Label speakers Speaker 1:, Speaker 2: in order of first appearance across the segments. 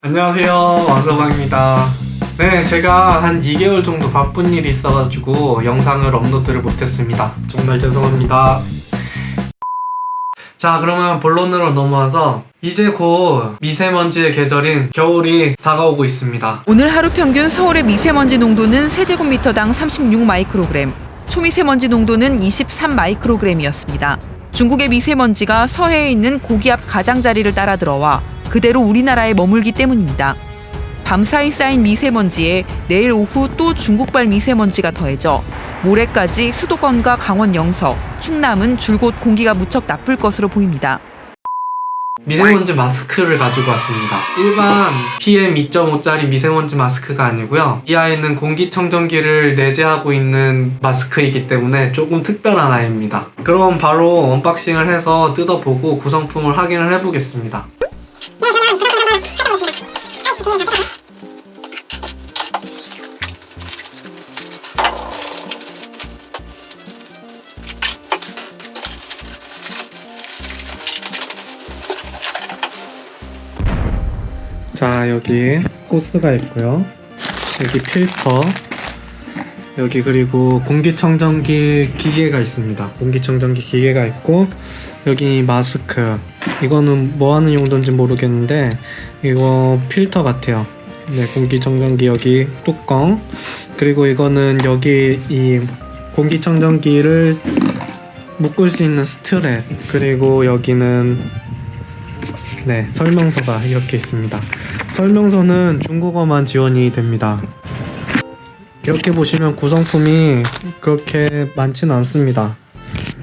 Speaker 1: 안녕하세요. 왕서방입니다. 네 제가 한 2개월 정도 바쁜 일이 있어가지고 영상을 업로드를 못했습니다. 정말 죄송합니다. 자 그러면 본론으로 넘어와서 이제 곧 미세먼지의 계절인 겨울이 다가오고 있습니다.
Speaker 2: 오늘 하루 평균 서울의 미세먼지 농도는 세제곱미터당 36 마이크로그램, 초미세먼지 농도는 23 마이크로그램이었습니다. 중국의 미세먼지가 서해에 있는 고기압 가장자리를 따라 들어와 그대로 우리나라에 머물기 때문입니다. 밤사이 쌓인 미세먼지에 내일 오후 또 중국발 미세먼지가 더해져 모레까지 수도권과 강원 영서, 충남은 줄곧 공기가 무척 나쁠 것으로 보입니다.
Speaker 1: 미세먼지 마스크를 가지고 왔습니다 일반 PM 2.5짜리 미세먼지 마스크가 아니고요 이 아이는 공기청정기를 내재하고 있는 마스크이기 때문에 조금 특별한 아이입니다 그럼 바로 unboxing을 해서 뜯어보고 구성품을 확인을 해보겠습니다 자 여기 호스가 있고요. 여기 필터. 여기 그리고 공기청정기 기계가 있습니다. 공기청정기 기계가 있고 여기 마스크 이거는 뭐 하는 용도인지 모르겠는데 이거 필터 같아요. 네 공기청정기 여기 뚜껑. 그리고 이거는 여기 이 공기청정기를 묶을 수 있는 스트랩. 그리고 여기는 네 설명서가 이렇게 있습니다. 설명서는 중국어만 지원이 됩니다. 이렇게 보시면 구성품이 그렇게 많지는 않습니다.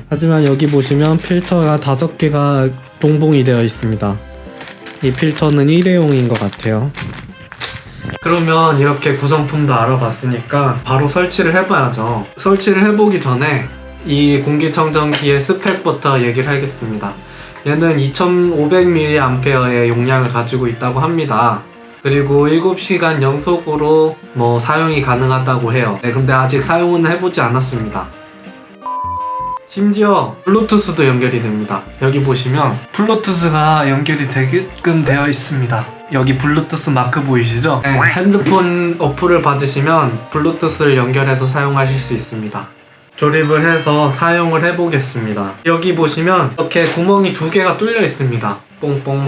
Speaker 1: 하지만 여기 보시면 필터가 다섯 개가 동봉이 되어 있습니다. 이 필터는 일회용인 것 같아요. 그러면 이렇게 구성품도 알아봤으니까 바로 설치를 해봐야죠. 설치를 해보기 전에 이 공기청정기의 스펙부터 얘기를 하겠습니다. 얘는 2500mAh의 용량을 가지고 있다고 합니다. 그리고 7시간 연속으로 뭐 사용이 가능하다고 해요. 네, 근데 아직 사용은 해보지 않았습니다 심지어 블루투스도 연결이 됩니다. 여기 보시면 블루투스가 연결이 되게끔 되어 있습니다. 여기 블루투스 마크 보이시죠? 네, 핸드폰 어플을 받으시면 블루투스를 연결해서 사용하실 수 있습니다. 조립을 해서 사용을 해보겠습니다. 여기 보시면 이렇게 구멍이 두 개가 뚫려 있습니다. 뽕뽕.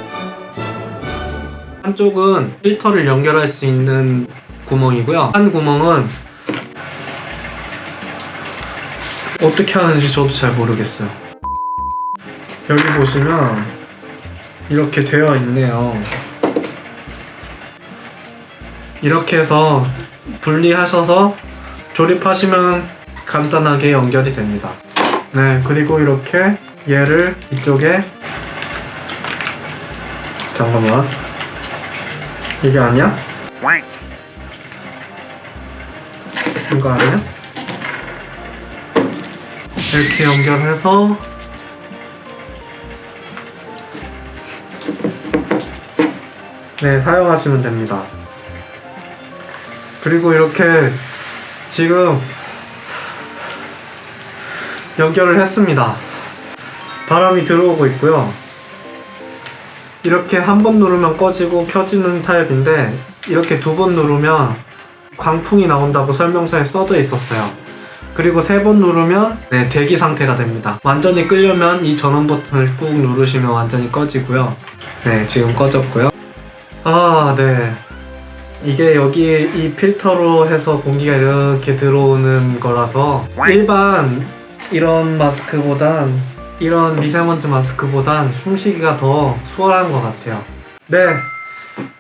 Speaker 1: 한쪽은 필터를 연결할 수 있는 구멍이고요. 한 구멍은 어떻게 하는지 저도 잘 모르겠어요. 여기 보시면 이렇게 되어 있네요. 이렇게 해서 분리하셔서 조립하시면 간단하게 연결이 됩니다. 네 그리고 이렇게 얘를 이쪽에 잠깐만. 이게 아니야? 이거 아니야? 이렇게 연결해서 네 사용하시면 됩니다. 그리고 이렇게 지금 연결을 했습니다. 바람이 들어오고 있고요. 이렇게 한 번 누르면 꺼지고 켜지는 타입인데 이렇게 두 번 누르면 광풍이 나온다고 설명서에 써져 있었어요 그리고 세 번 누르면 네 대기 상태가 됩니다. 완전히 끄려면 이 전원 버튼을 꾹 누르시면 완전히 꺼지고요. 네 지금 꺼졌고요. 아네. 이게 여기 이 필터로 해서 공기가 이렇게 들어오는 거라서 일반 이런 마스크보단 이런 미세먼지 마스크보단 숨쉬기가 더 수월한 것 같아요. 네,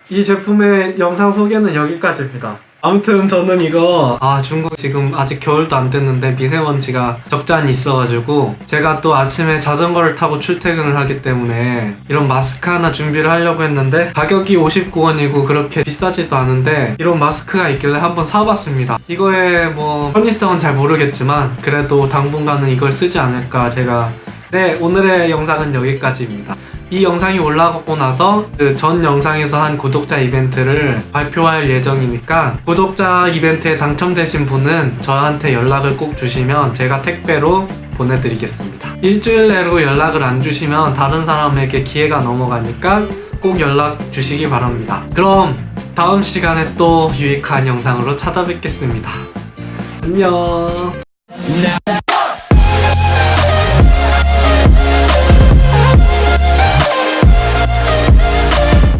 Speaker 1: 이 제품의 영상 소개는 여기까지입니다 아무튼 저는 이거 아 중국 지금 아직 겨울도 안 됐는데 미세먼지가 적잖이 있어가지고 제가 또 아침에 자전거를 타고 출퇴근을 하기 때문에 이런 마스크 하나 준비를 하려고 했는데 가격이 59원이고 그렇게 비싸지도 않은데 이런 마스크가 있길래 한번 사봤습니다. 이거의 뭐 편의성은 잘 모르겠지만 그래도 당분간은 이걸 쓰지 않을까 제가 네 오늘의 영상은 여기까지입니다 이 영상이 올라가고 나서 그 전 영상에서 한 구독자 이벤트를 발표할 예정이니까 구독자 이벤트에 당첨되신 분은 저한테 연락을 꼭 주시면 제가 택배로 보내드리겠습니다 일주일 내로 연락을 안 주시면 다른 사람에게 기회가 넘어가니까 꼭꼭 연락 주시기 바랍니다. 그럼 다음 시간에 또 유익한 영상으로 찾아뵙겠습니다. 안녕.